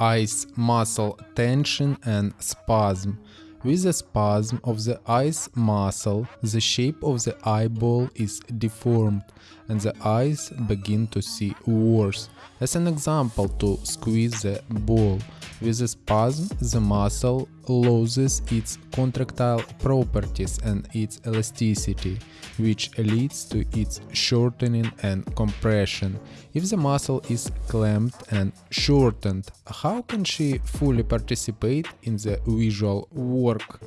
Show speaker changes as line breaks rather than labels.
eyes muscle tension and spasm. With the spasm of the eyes muscle, the shape of the eyeball is deformed and the eyes begin to see worse. As an example, to squeeze the ball. With the spasm, the muscle loses its contractile properties and its elasticity, which leads to its shortening and compression. If the muscle is clamped and shortened, how can she fully participate in the visual work?